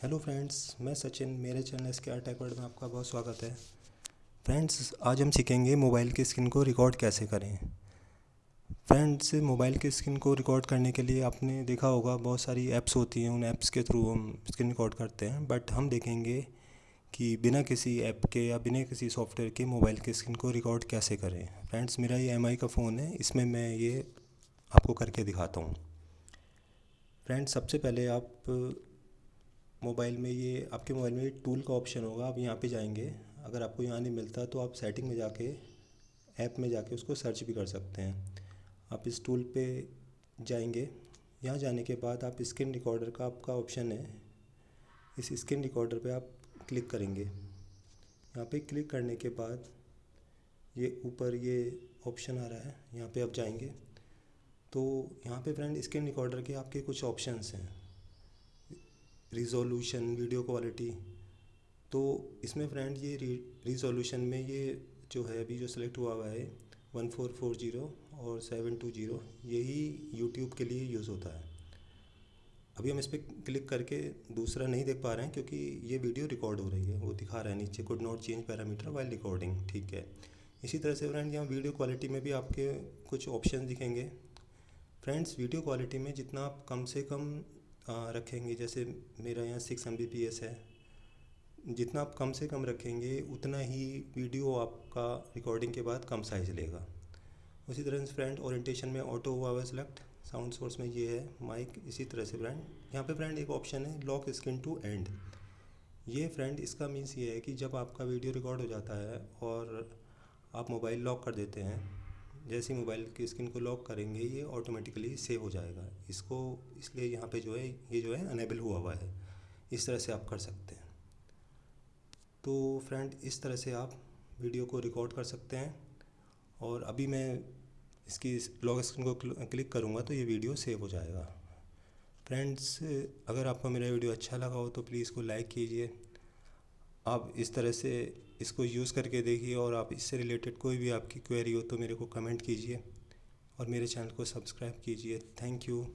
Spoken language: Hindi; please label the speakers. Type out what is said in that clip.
Speaker 1: हेलो फ्रेंड्स मैं सचिन, मेरे channel S K R Techword में आपका बहुत स्वागत है। फ्रेंड्स आज हम सीखेंगे मोबाइल की स्क्रीन को रिकॉर्ड कैसे करें। फ्रेंड्स मोबाइल की स्क्रीन को रिकॉर्ड करने के लिए आपने देखा होगा, बहुत सारी ऐप्स होती हैं, उन ऐप्स के थ्रू हम स्क्रीन रिकॉर्ड करते हैं। बट हम देखेंगे कि बिना किसी ऐप के या बिना किसी सॉफ्टवेयर के मोबाइल की स्क्रीन को रिकॉर्ड कैसे करें। फ्रेंड्स मेरा ये एमआई का फ़ोन है, इसमें मैं ये आपको करके दिखाता हूँ। फ्रेंड्स सबसे पहले आप मोबाइल में ये आपके मोबाइल में टूल का ऑप्शन होगा, आप यहाँ पे जाएँगे। अगर आपको यहाँ नहीं मिलता तो आप सेटिंग में जाके ऐप में जाके उसको सर्च भी कर सकते हैं। आप इस टूल पे जाएँगे। यहाँ जाने के बाद आप स्क्रीन रिकॉर्डर का आपका ऑप्शन है। इस स्क्रीन रिकॉर्डर पे आप क्लिक करेंगे। यहाँ पे क्लिक करने के बाद ये ऊपर ये ऑप्शन आ रहा है। यहाँ पे आप जाएँगे। तो यहाँ पे फ्रेंड स्क्रीन रिकॉर्डर के आपके कुछ ऑप्शंस हैं। रिजोल्यूशन वीडियो क्वालिटी तो इसमें फ्रेंड ये रिजोल्यूशन में ये जो है, अभी जो सिलेक्ट हुआ हुआ है वन फोर फोर ज़ीरो और सेवन टू ज़ीरो यही यूट्यूब के लिए यूज़ होता है। अभी हम इस पर क्लिक करके दूसरा नहीं देख पा रहे हैं, क्योंकि ये वीडियो रिकॉर्ड हो रही है, वो दिखा रहा है नीचे could not change parameter while recording ठीक है। इसी तरह से फ्रेंड यहाँ वीडियो क्वालिटी में भी आपके कुछ ऑप्शन दिखेंगे। फ्रेंड्स वीडियो क्वालिटी में जितना आप कम से कम रखेंगे, जैसे मेरा यहाँ सिक्स एम है। जितना आप कम से कम रखेंगे, उतना ही वीडियो आपका रिकॉर्डिंग के बाद कम साइज़ लेगा। उसी तरह से फ्रेंड ओरिएंटेशन में ऑटो हुआ हुआ सेलेक्ट साउंड सोर्स में ये है माइक इसी तरह से फ्रेंड यहाँ पे फ्रेंड एक ऑप्शन है लॉक स्क्रीन टू एंड ये फ्रेंड इसका मीन्स ये है कि जब आपका वीडियो रिकॉर्ड हो जाता है और आप मोबाइल लॉक कर देते हैं जैसे ही मोबाइल की स्क्रीन को लॉक करेंगे, ये ऑटोमेटिकली सेव हो जाएगा। इसको, इसलिए यहाँ पे जो है, ये जो है अनेबल हुआ हुआ है। इस तरह से आप कर सकते हैं। तो फ्रेंड इस तरह से आप वीडियो को रिकॉर्ड कर सकते हैं। और अभी मैं इसकी लॉक स्क्रीन को क्लिक करूँगा तो ये वीडियो सेव हो जाएगा। फ्रेंड्स अगर आपको मेरा वीडियो अच्छा लगा हो तो प्लीज़ इसको लाइक कीजिए। आप इस तरह से इसको यूज़ करके देखिए और आप इससे रिलेटेड कोई भी आपकी क्वेरी हो तो मेरे को कमेंट कीजिए और मेरे चैनल को सब्सक्राइब कीजिए। Thank you